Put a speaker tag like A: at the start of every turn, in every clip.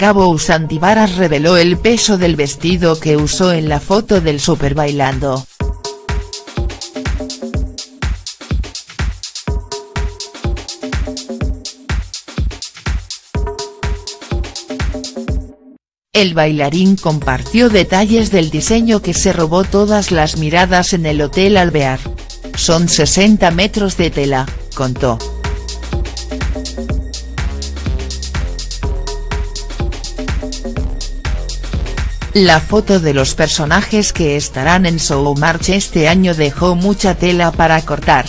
A: Gabo Usandivaras reveló el peso del vestido que usó en la foto del Super Bailando. El bailarín compartió detalles del diseño que se robó todas las miradas en el Hotel Alvear. Son 60 metros de tela, contó. La foto de los personajes que estarán en Showmarch este año dejó mucha tela para cortar.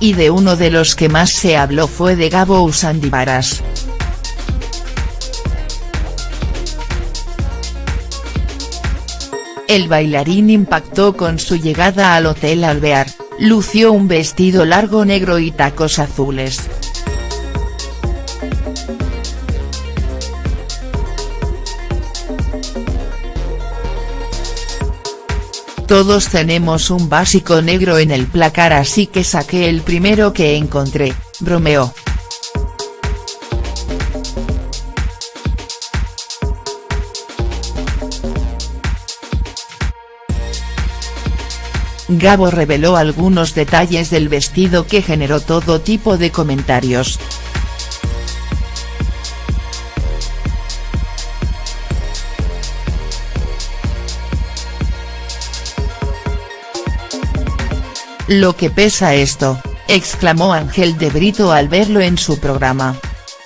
A: Y de uno de los que más se habló fue de Gabo Usandivaras. El bailarín impactó con su llegada al Hotel Alvear, lució un vestido largo negro y tacos azules. Todos tenemos un básico negro en el placar así que saqué el primero que encontré, bromeó. Gabo reveló algunos detalles del vestido que generó todo tipo de comentarios. Lo que pesa esto, exclamó Ángel de Brito al verlo en su programa.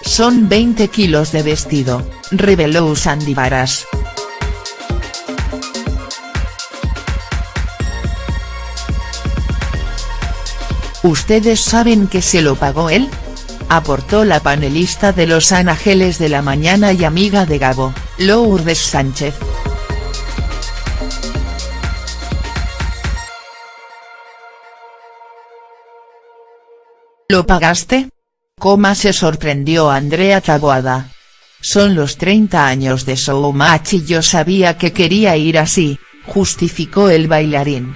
A: Son 20 kilos de vestido, reveló Usandi Varas. ¿Ustedes saben que se lo pagó él? Aportó la panelista de Los Ángeles de la Mañana y amiga de Gabo, Lourdes Sánchez. ¿Lo pagaste? Coma se sorprendió Andrea Taboada. Son los 30 años de Showmatch y yo sabía que quería ir así, justificó el bailarín.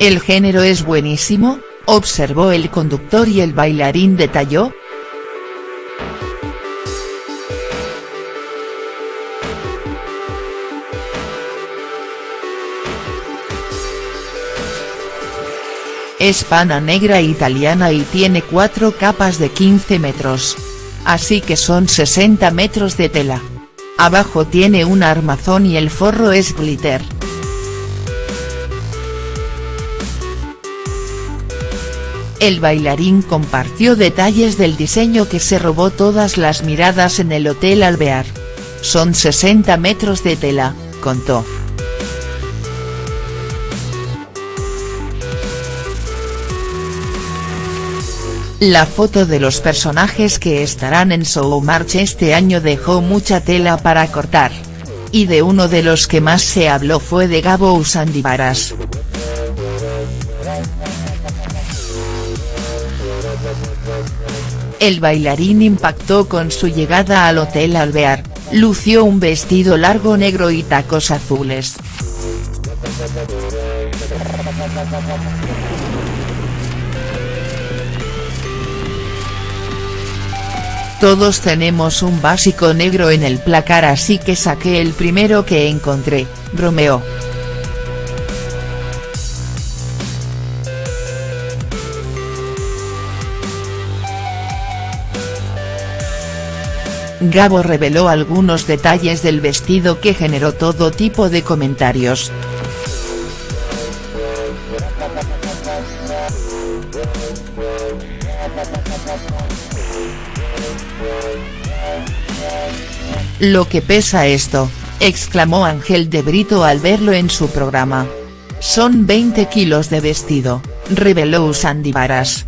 A: El género es buenísimo, observó el conductor y el bailarín detalló. Es pana negra italiana y tiene cuatro capas de 15 metros. Así que son 60 metros de tela. Abajo tiene un armazón y el forro es glitter. El bailarín compartió detalles del diseño que se robó todas las miradas en el Hotel Alvear. Son 60 metros de tela, contó. La foto de los personajes que estarán en Showmarch este año dejó mucha tela para cortar. Y de uno de los que más se habló fue de Gabo Usandivaras. El bailarín impactó con su llegada al Hotel Alvear, lució un vestido largo negro y tacos azules. Todos tenemos un básico negro en el placar así que saqué el primero que encontré, bromeó. Gabo reveló algunos detalles del vestido que generó todo tipo de comentarios. Lo que pesa esto, exclamó Ángel de Brito al verlo en su programa. Son 20 kilos de vestido, reveló Usandi Varas.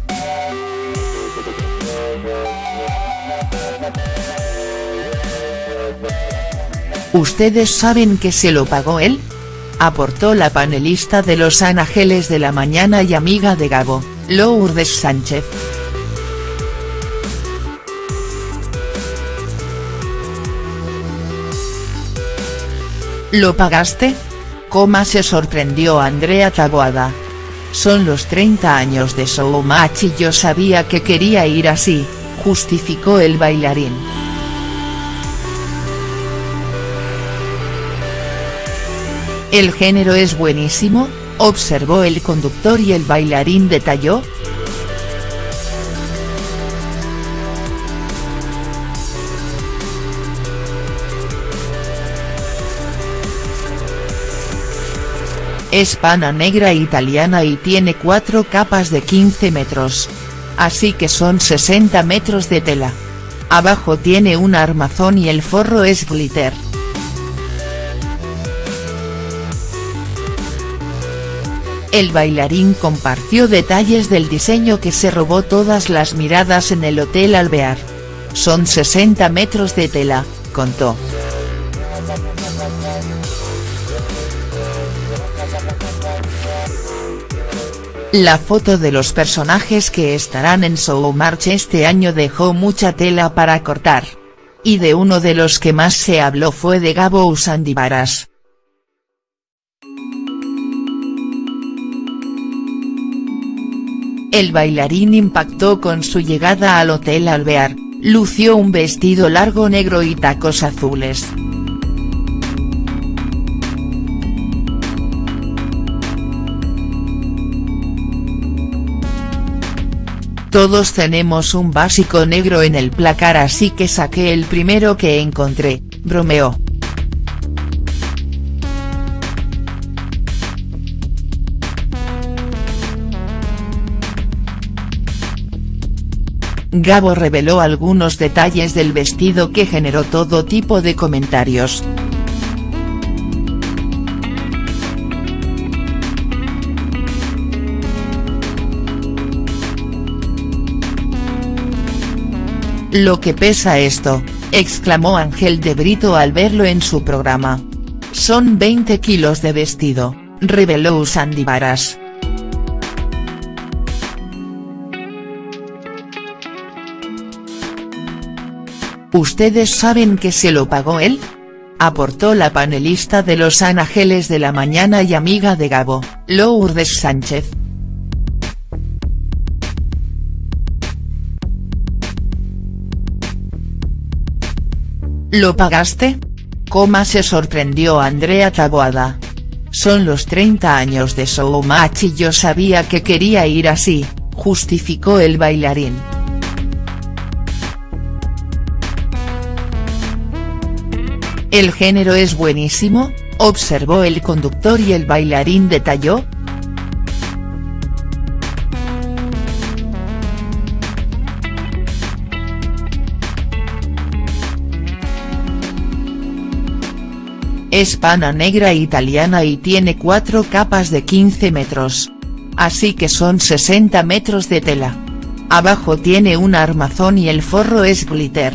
A: ¿Ustedes saben que se lo pagó él? Aportó la panelista de Los Ángeles de la Mañana y amiga de Gabo, Lourdes Sánchez. ¿Lo pagaste? Coma se sorprendió Andrea Taboada. Son los 30 años de Showmatch y yo sabía que quería ir así, justificó el bailarín. El género es buenísimo, observó el conductor y el bailarín detalló, Es pana negra italiana y tiene cuatro capas de 15 metros. Así que son 60 metros de tela. Abajo tiene un armazón y el forro es glitter. El bailarín compartió detalles del diseño que se robó todas las miradas en el Hotel Alvear. Son 60 metros de tela, contó. La foto de los personajes que estarán en Showmatch este año dejó mucha tela para cortar. Y de uno de los que más se habló fue de Gabo Usandivaras. El bailarín impactó con su llegada al Hotel Alvear, lució un vestido largo negro y tacos azules. Todos tenemos un básico negro en el placar así que saqué el primero que encontré, bromeó. Gabo reveló algunos detalles del vestido que generó todo tipo de comentarios. Lo que pesa esto, exclamó Ángel de Brito al verlo en su programa. Son 20 kilos de vestido, reveló Usandi Varas. ¿Ustedes saben que se lo pagó él? Aportó la panelista de Los Ángeles de la Mañana y amiga de Gabo, Lourdes Sánchez. ¿Lo pagaste? Coma se sorprendió Andrea Taboada. Son los 30 años de Showmatch y yo sabía que quería ir así, justificó el bailarín. El género es buenísimo, observó el conductor y el bailarín detalló, Es pana negra italiana y tiene cuatro capas de 15 metros. Así que son 60 metros de tela. Abajo tiene un armazón y el forro es glitter.